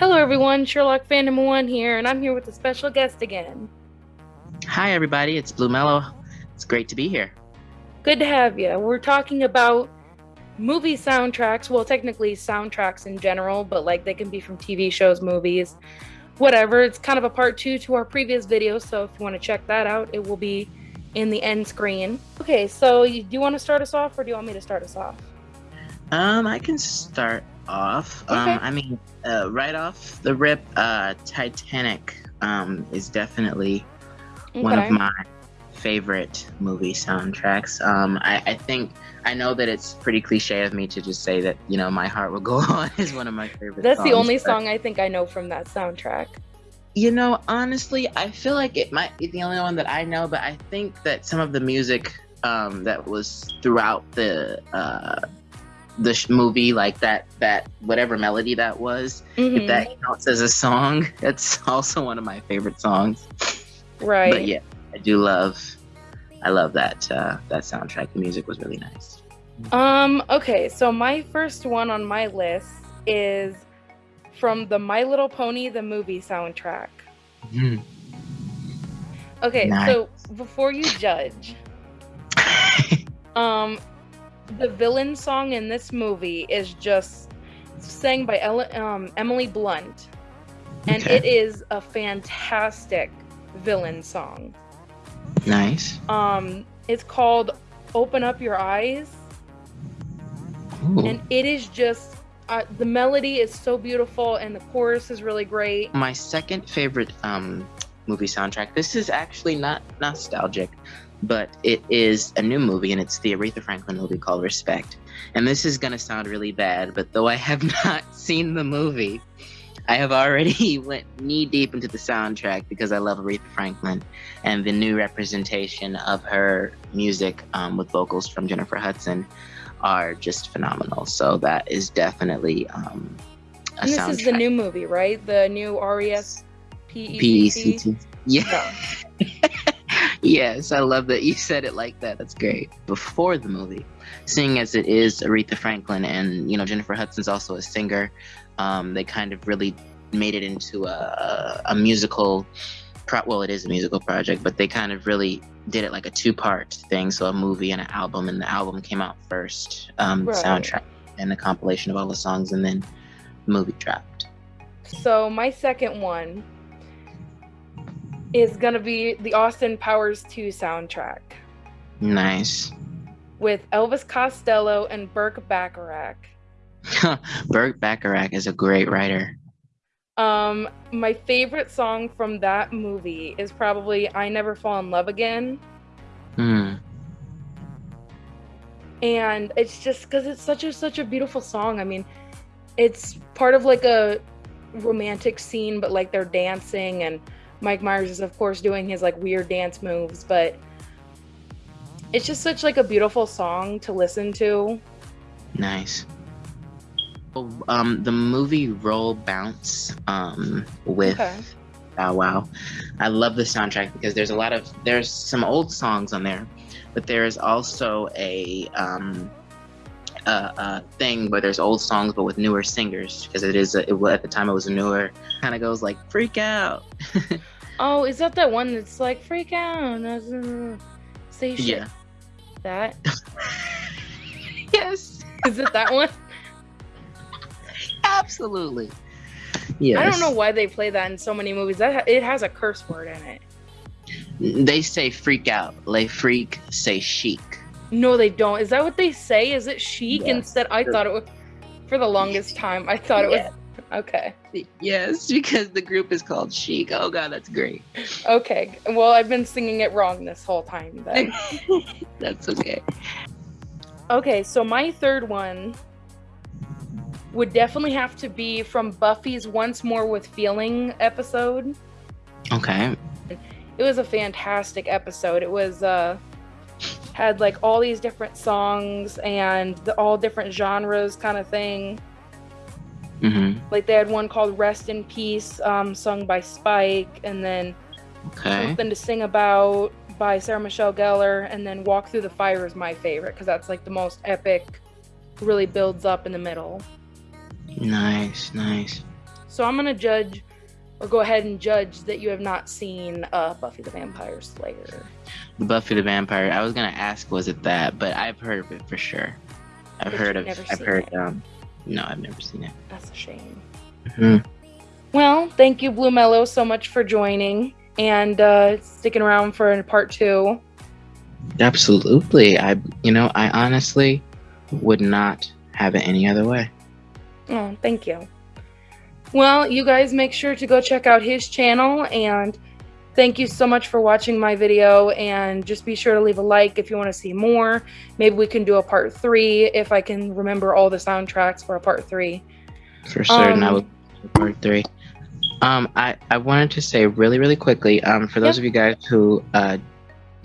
Hello, everyone. Sherlock Fandom One here, and I'm here with a special guest again. Hi, everybody. It's Blue Mellow. It's great to be here. Good to have you. We're talking about movie soundtracks. Well, technically, soundtracks in general, but like they can be from TV shows, movies, whatever. It's kind of a part two to our previous video, so if you want to check that out, it will be in the end screen. Okay, so do you want to start us off, or do you want me to start us off? Um, I can start off. Okay. Um, I mean, uh, right off the rip, uh, Titanic um, is definitely one of my favorite movie soundtracks. Um, I, I think I know that it's pretty cliche of me to just say that you know "My Heart Will Go On" is one of my favorite. That's the only song I think I know from that soundtrack. You know, honestly, I feel like it might be the only one that I know, but I think that some of the music um, that was throughout the uh, the sh- movie, like that that whatever melody that was, Mhm. if that counts as a song, that's also one of my favorite songs. right. But yeah, I do love, I love that uh, that soundtrack. The music was really nice. Um, okay, so my first one on my list is from the My Little Pony the movie soundtrack. Mhm. Okay, Nice. so before you judge, um the villain song in this movie is just sang by Ella, um, Emily Blunt. And Okay. it is a fantastic villain song. nice. Um it's called Open Up Your Eyes. Ooh. and it is just uh, the melody is so beautiful and the chorus is really great My second favorite um, movie soundtrack. This is actually not nostalgic, but it is a new movie, and it's the Aretha Franklin movie called Respect. And this is gonna sound really bad, but though I have not seen the movie, I have already went knee deep into the soundtrack because I love Aretha Franklin and the new representation of her music um, with vocals from Jennifer Hudson are just phenomenal. So that is definitely um, a and this soundtrack. is the new movie right the new r-e-s-p-e-c-t P-E-C-T. Yeah. yes, I love that you said it like that. That's great. Before the movie, seeing as it is Aretha Franklin and you know Jennifer Hudson's also a singer, um, they kind of really made it into a, a, musical. Pro- well, it is a musical project, but they kind of really did it like a two-part thing. So a movie and an album, and the album came out first, um, Right. soundtrack and a compilation of all the songs, and then the movie dropped. so my second one is gonna be the austin powers 2 soundtrack Nice. with elvis costello and burt bacharach Burt Bacharach is a great writer. um my favorite song from that movie is probably i never fall in love again Hmm. and it's just because it's such a such a beautiful song i mean it's part of like a romantic scene but like they're dancing and mike myers is of course doing his like weird dance moves but it's just such like a beautiful song to listen to Nice. Oh, Um, the movie Roll Bounce um, with Okay. Bow Wow. I love the soundtrack because there's a lot of there's some old songs on there, but there is also a um, a, a thing where there's old songs but with newer singers because it is a, it, at the time it was a newer kind of goes like freak out. oh is that that one that's like freak out say shit Yeah. that Yes. is it that one Absolutely. Yes. i don't know why they play that in so many movies that it has a curse word in it They say freak out. Lay freak, say chic. No, they don't. Is that what they say? Is it chic Yes. instead? I thought it was for the longest time. I thought it was okay. Yes, because the group is called Chic. Oh god, that's great. Okay. Well, I've been singing it wrong this whole time then. that's okay. okay, so my third one would definitely have to be from Buffy's Once More with Feeling episode. Okay. It was a fantastic episode. It was uh had like all these different songs and the, all different genres kind of thing. Mm-hmm. Like they had one called "Rest in Peace," um, sung by Spike, and then Okay. "Something to Sing About" by Sarah Michelle Gellar, and then "Walk Through the Fire" is my favorite because that's like the most epic. Really builds up in the middle. Nice, nice. So I'm gonna judge or go ahead and judge that you have not seen uh, Buffy the Vampire Slayer. Buffy the Vampire. I was gonna ask, was it that? But I've heard of it for sure. I've But heard of. I've heard. it. Um, no, I've never seen it. That's a shame. hmm Well, thank you, Blue Mellow, so much for joining and uh, sticking around for part two. Absolutely. I. You know, I honestly would not have it any other way. Oh, thank you. Well, you guys make sure to go check out his channel and thank you so much for watching my video and just be sure to leave a like if you want to see more. Maybe we can do a part three if I can remember all the soundtracks for a part three. For certain, I Um, would part three. Um, I, I wanted to say really, really quickly, um, for those Yep. of you guys who uh,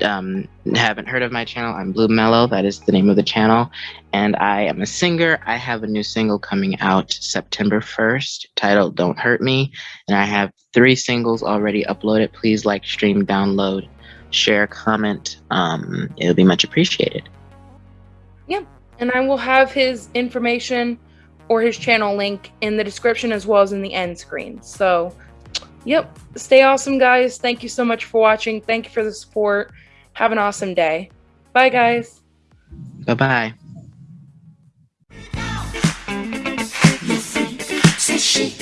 um, haven't heard of my channel, I'm Blue Mellow. That is the name of the channel. And I am a singer. I have a new single coming out September 1st titled Don't Hurt Me. And I have three singles already uploaded. Please like, stream, download, share, comment. Um, it'll be much appreciated. Yep. And I will have his information or his channel link in the description as well as in the end screen. So, yep, stay awesome, guys. Thank you so much for watching. Thank you for the support. Have an awesome day. Bye, guys. Bye bye. You she.